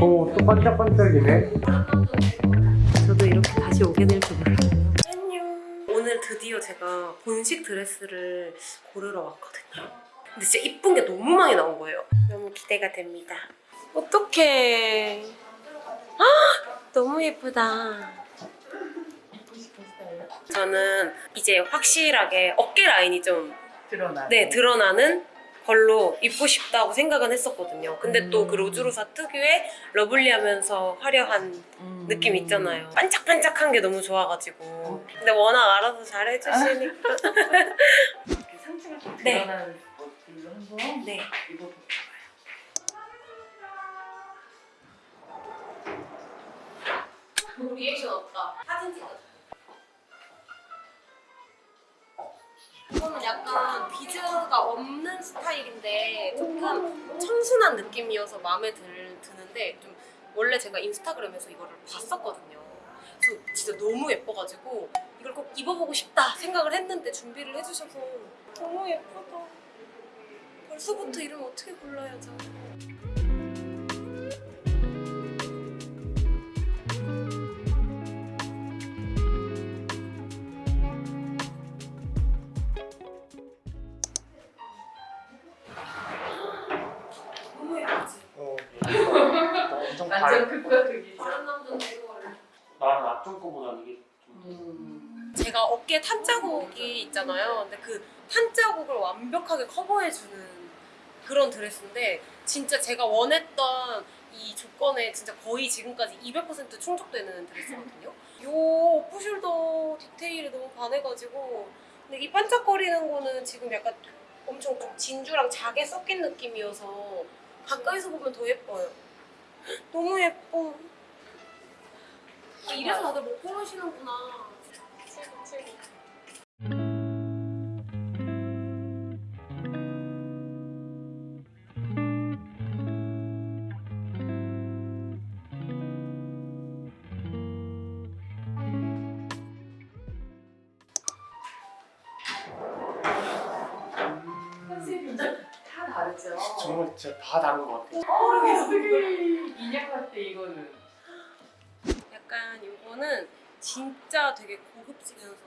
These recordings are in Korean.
오, 또 반짝반짝이네. 저도 이렇게 다시 오게 될 줄 몰랐어요. 안녕. 오늘 드디어 제가 본식 드레스를 고르러 왔거든요. 근데 진짜 이쁜 게 너무 많이 나온 거예요. 너무 기대가 됩니다. 어떡해. 아, 너무 예쁘다. 저는 이제 확실하게 어깨 라인이 좀 드러나. 네, 드러나는 걸로 입고 싶다고 생각은 했었거든요. 근데 또그 로즈로사 특유의 lovely하면서 화려한 느낌 있잖아요. 반짝반짝한 게 너무 좋아가지고. 근데 워낙 알아서 잘 해주시니까. 상체가 좀 네. 드러나는 네. 입어볼게요. 리액션 없다. 사진 찍어줘. 이거는 약간 비즈가 없는 스타일인데 조금 청순한 느낌이어서 마음에 들, 드는데 좀 원래 제가 인스타그램에서 이거를 봤었거든요. 그래서 진짜 너무 예뻐가지고 이걸 꼭 입어보고 싶다 생각을 했는데 준비를 해주셔서 너무 예쁘다. 벌써부터 이름 어떻게 골라야죠? 너무 예쁘지? 어, 엄청 달. 완전 극과 극이죠. 다른 남자는 이거를 나는 앞쪽 거보다는 이게 좀. 음. 제가 어깨에 탄 자국이 있잖아요. 근데 그 탄 자국을 완벽하게 커버해주는 그런 드레스인데 진짜 제가 원했던 이 조건에 진짜 거의 지금까지 200% 충족되는 드레스거든요. 요 오프숄더 디테일에 너무 반해가지고 근데 이 반짝거리는 거는 지금 약간 엄청 좀 진주랑 자개 섞인 느낌이어서 가까이서 보면 더 예뻐요. 너무 예뻐. 아, 이래서 다들 못 고르시는구나. 최고 최고. 다르죠. 정말 진짜 다 다른 것 같아. 어, 인형 때 이거는 약간 이거는 진짜 되게 고급지면서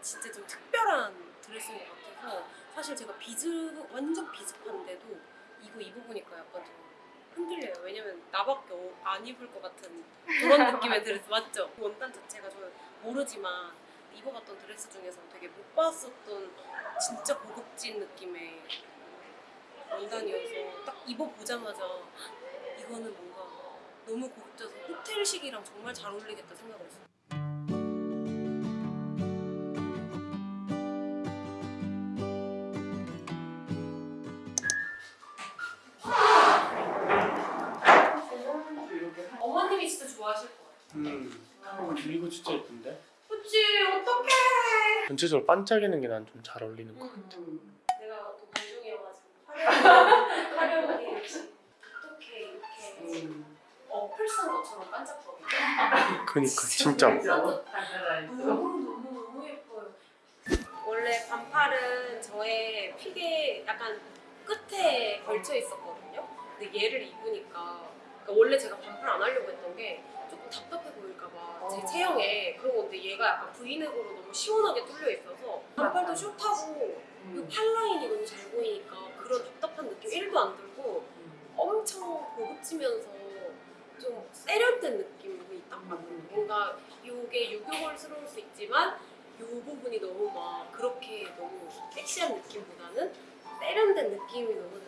진짜 좀 특별한 드레스인 것 같아서 사실 제가 비즈 완전 비즈판데도 이거 입어보니까 약간 좀 흔들려요. 왜냐면 나밖에 어- 안 입을 것 같은 그런 느낌의 드레스 맞죠? 원단 자체가 저는 모르지만 입어봤던 드레스 중에서 되게 못 봤었던 진짜 고급진 느낌의 원단이어서 딱 입어보자마자 이거는 뭔가 너무 고급져서 호텔식이랑 정말 잘 어울리겠다 생각을 했어요. 이렇게 하- 어머님이 진짜 좋아하실 거예요. 음. 이거 진짜 예쁜데? 그치 어떡해. 전체적으로 반짝이는 게 난 좀 잘 어울리는 것 같아. 음. 내가 또 관중이어가지고 화려 화려하게 역시 어떻게 이렇게 음. 어플 쓴 것처럼 반짝거려. 그니까 진짜. 너무 너무 너무 예뻐요. 원래 반팔은 저의 픽에 약간 끝에 걸쳐 있었거든요. 근데 얘를 입으니까 그러니까 원래 제가 반팔 안 하려고 했던 게 조금 답답해 보일까봐 제 어. 체형에 그러고 근데 얘가 약간 브이넥으로 너무 시원하게 뚫려 있어서 반팔도 숏하고 이 음. 팔 라인이 너무 잘 보이니까 그런 답답한 느낌? 1도 안 들고 엄청 고급지면서 좀 세련된 느낌이 딱 맞는 뭔가 이게 유교걸스러울 수 있지만 이 부분이 너무 막 그렇게 너무 섹시한 느낌보다는 세련된 느낌이 너무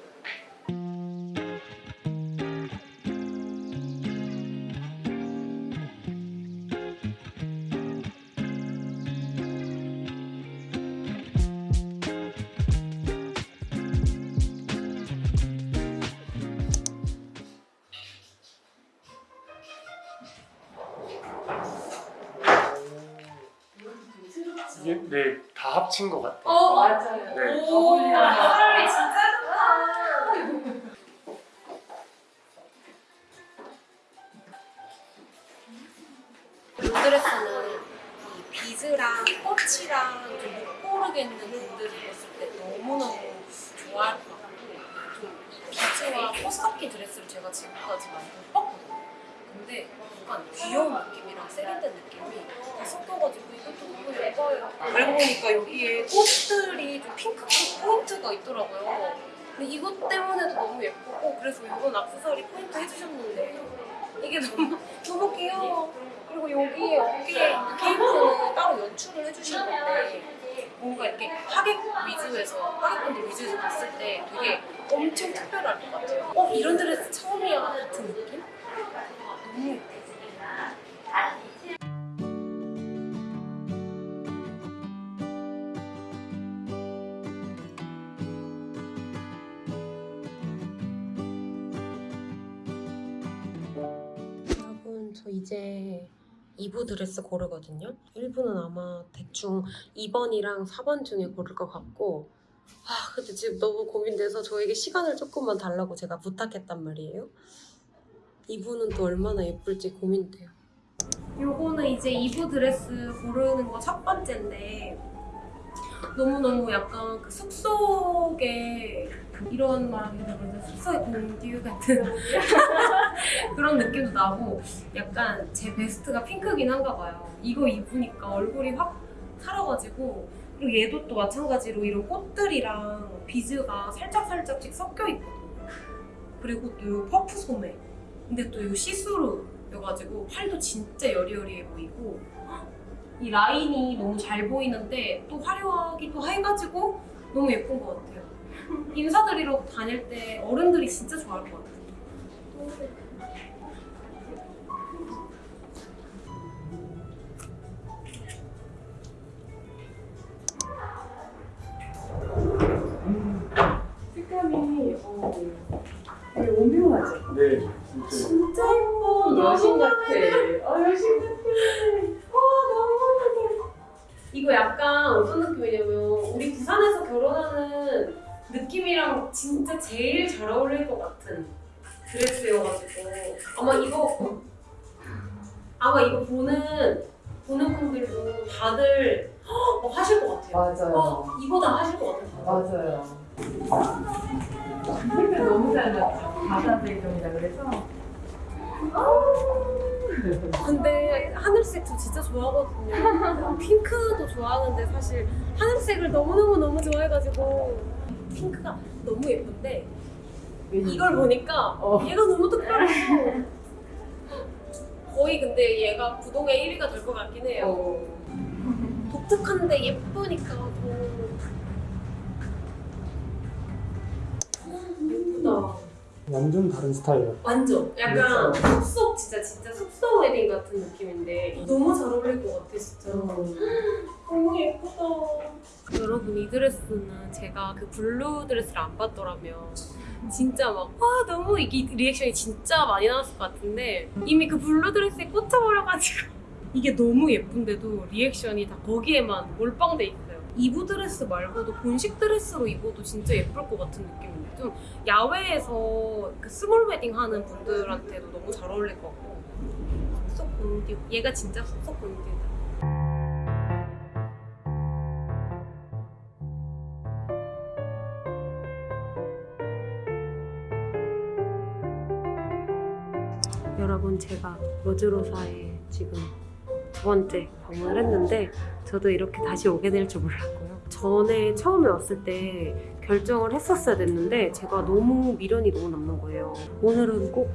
네, 다 합친 것 같아요. 어, 맞아요. 네. 네. 오, 사람이 진짜 좋다. 룸드레스는 이 비즈랑 꽃이랑 못 고르겠는 분들이 봤을 때 너무너무 좋아할 것 같고 좀 비즈와 꽃섞인 드레스를 제가 지금까지 많이 못 봤거든요. 근데 약간 귀여운 느낌이랑 세련된 느낌이 다 섞여가지고 이것도 너무 예뻐요. 알고 보니까 여기에 꽃들이 좀 핑크빛 포인트가 있더라고요. 근데 이것 때문에도 너무 예쁘고 그래서 이번 악세사리 포인트 해주셨는데 이게 너무 너무 귀여워. 그리고 여기에 어깨에 있는 케이프는 따로 연출을 해주신 건데 뭔가 이렇게 하객 위주에서 하객분들 위주에서 봤을 때 되게 엄청 특별할 것 같아요. 어 이런 드레스 처음이야 같은 느낌? 여러분 저 이제 2부 드레스 고르거든요. 1부는 아마 대충 2번이랑 4번 중에 고를 것 같고 아 근데 지금 너무 고민돼서 저에게 시간을 조금만 달라고 제가 부탁했단 말이에요. 2부는 또 얼마나 예쁠지 고민돼요. 요거는 이제 2부 드레스 고르는 거 첫 번째인데 너무너무 약간 그 숲속에 이런 말하기 그런데 숲속의 공듀 같은 그런 느낌도 나고 약간 제 베스트가 핑크긴 한가 봐요. 이거 입으니까 얼굴이 확 살아가지고 그리고 얘도 또 마찬가지로 이런 꽃들이랑 비즈가 살짝살짝씩 섞여 있거든요. 그리고 또이 퍼프 소매. 근데 또이 시스루여가지고 팔도 진짜 여리여리해 보이고 이 라인이 너무 잘 보이는데 또 화려하기도 해가지고 너무 예쁜 것 같아요. 인사드리러 다닐 때 어른들이 진짜 좋아할 것 같아요. 색감이 어, 되게 오묘하죠? 네, 진짜. 예뻐. 여신 같아. 어, 여신 같아. 와 너무 마음에 들어. 이거 약간 어떤 느낌이냐면 우리 부산에서 결혼하는 느낌이랑 진짜 제일 잘 어울릴 것 같은 드레스여가지고 아마 이거 아마 이거 보는 보는 분들도 다들 어, 하실 것 같아요. 맞아요. 어, 이보다 하실 것 같아요. 맞아요. 색깔 너무 잘 맞죠? 바다 배경이라 그래서. 근데 하늘색도 진짜 좋아하거든요. 핑크도 좋아하는데 사실 하늘색을 너무너무너무 좋아해가지고 핑크가 너무 예쁜데 이걸 보니까 어. 얘가 너무 특별했어. 거의 근데 얘가 부동의 1위가 될 것 같긴 해요. 어. 독특한데 예쁘니까 더 예쁘다. 완전 다른 스타일이에요. 완전 약간 그렇죠. 숲속 진짜 진짜 숲속 웨딩 같은 느낌인데 너무 잘 어울릴 것 같아 진짜. 너무 예쁘다. 여러분 이 드레스는 제가 그 blue 드레스를 안 봤더라면 진짜 막 와 너무 이게 리액션이 진짜 많이 나왔을 것 같은데 이미 그 blue 드레스에 꽂혀버려가지고 이게 너무 예쁜데도 리액션이 다 거기에만 몰빵돼 있어요. 2부 드레스 말고도 본식 드레스로 입어도 진짜 예쁠 것 같은 느낌인데 좀 야외에서 그 small wedding 하는 분들한테도 너무 잘 어울릴 것 같고. 숲속 본듀 얘가 진짜 숲속 본듀다. 여러분 제가 로즈로사에 지금 두 번째 방문을 했는데 저도 이렇게 다시 오게 될 줄 몰랐고요. 전에 처음에 왔을 때 결정을 했었어야 됐는데 제가 너무 미련이 너무 남는 거예요. 오늘은 꼭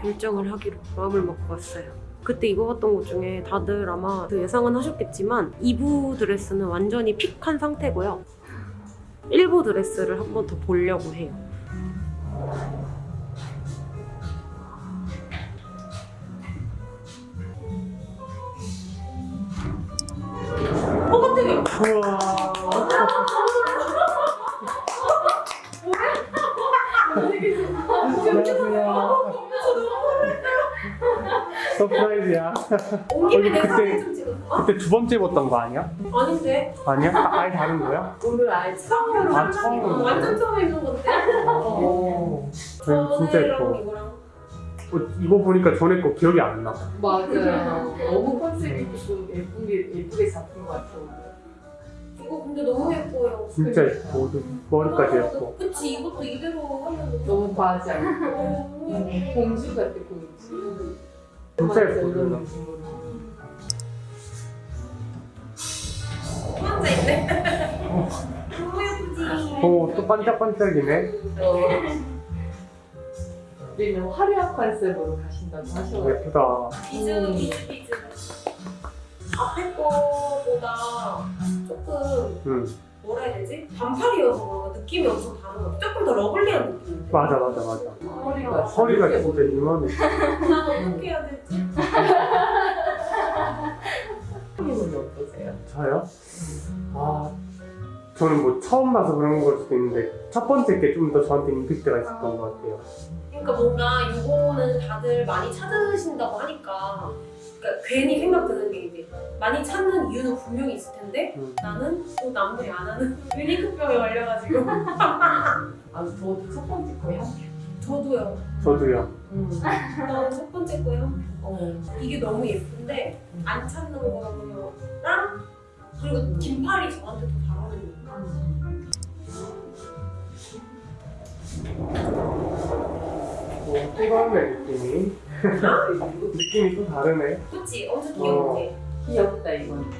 결정을 하기로 마음을 먹고 왔어요. 그때 입어봤던 것 중에 다들 아마 그 예상은 하셨겠지만 2부 드레스는 완전히 픽한 상태고요. 1부 드레스를 한 번 더 보려고 해요. 안녕하세요. surprise야. 어, 내가 그때-? 그때 두 번째 입었던 거 아니야? 아닌데? 아니야? 아, 아예 다른 거야? 오늘 아예 처음으로 아, 처음으로. 완전 처음 입는 건데? 오. 이거 진짜 예뻐. 이거랑 어, 이거 보니까 전에 거 기억이 안 나. 맞아요. 너무 컨셉 있고 예쁘게, 예쁘게 잡힌 것 같아요. 이거 근데 너무 예뻐요. 진짜 예뻐. 머리까지 예뻐. 그치 이것도 이대로 하면 너무 과하지 않고 너무 예뻐. 공주 같아 공주. 진짜 예뻐. 앉아 있네. 너무 예쁘지. 오, 또 반짝반짝이네. 어. 우리는 화려한 컨셉으로 가신다고 하셔가지고. 예쁘다. 비즈 음. 비즈 비즈. 앞에 거보다 조금 응. 뭐라 해야 되지? 반팔이어서 그런가 느낌이 엄청 다른 것 같아. 조금 더 러블리한 느낌인데. 맞아, 맞아, 맞아. 허리가 허리가 진짜 이만해. 난 어떻게 해야 되지? 기분이 어떠세요? 저요? 아, 저는 뭐 처음 봐서 그런 걸 수도 있는데 첫 번째 게 좀 더 저한테 임팩트가 있었던 것 같아요. 그러니까 뭔가 이거는 다들 많이 찾으신다고 하니까 그러니까 괜히 생각 드는 게 이제 많이 찾는 이유는 분명히 있을 텐데 음. 나는 또 남들이 안 하는 유니크병에 걸려가지고 아 저도 첫 번째 거에 한 표. 저도요. 저도요. 음. 나는 첫 번째 거요. 어. 이게 너무 예쁜데 안 찾는 거랑 그리고 긴팔이 저한테 더 잘 어울리는 오, 또 다르네, 느낌이. 느낌이 또 다르네. 그치? 엄청 귀엽지? 귀엽다 이건.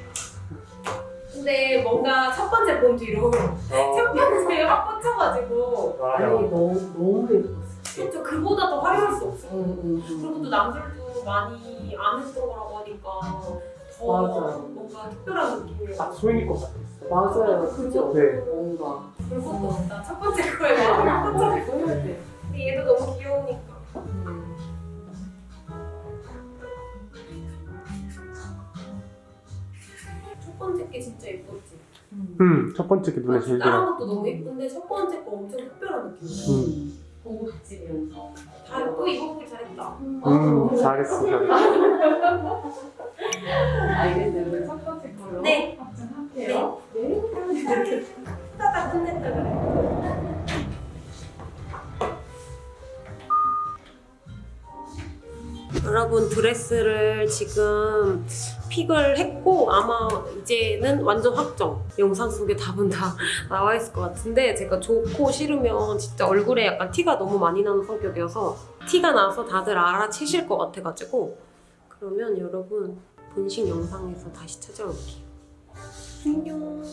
근데 뭔가 첫 번째 본 뒤로 첫 어, 번째에 확 꽂혀가지고. 아니 너무 너무 예뻤어. 그쵸? 그보다 더 화려할 수 없어 응, 응, 그리고 또 응. 남들도 많이 안 했던 거라고 하니까 더 맞아. 뭔가 특별한 느낌이에요 딱 소인이 것 같았어. 맞아요, 그죠? 네. 뭔가. 볼 것도 없다 첫 번째 거에 마음이 꽂혀 꽂혀 있어야 돼. 근데 얘도 너무 귀여우니까 번째 게 진짜 예뻤지 음. 음, 첫 번째 게 눈에 제일 다른 들어. 것도 너무 예쁜데 첫 번째 거 엄청 특별한 느낌이야 음. 고급지면서. 다또 입어보길 잘했다 음, 잘했어, 잘했어. 알겠어요. 그럼 첫 번째 걸로 네. 확정할게요. 네. 끝냈다 그래 여러분 드레스를 지금 픽을 했고 아마 이제는 완전 확정. 영상 속에 답은 다 나와 있을 것 같은데 제가 좋고 싫으면 진짜 얼굴에 약간 티가 너무 많이 나는 성격이어서 티가 나서 다들 알아채실 것 같아가지고 그러면 여러분 본식 영상에서 다시 찾아올게요. 안녕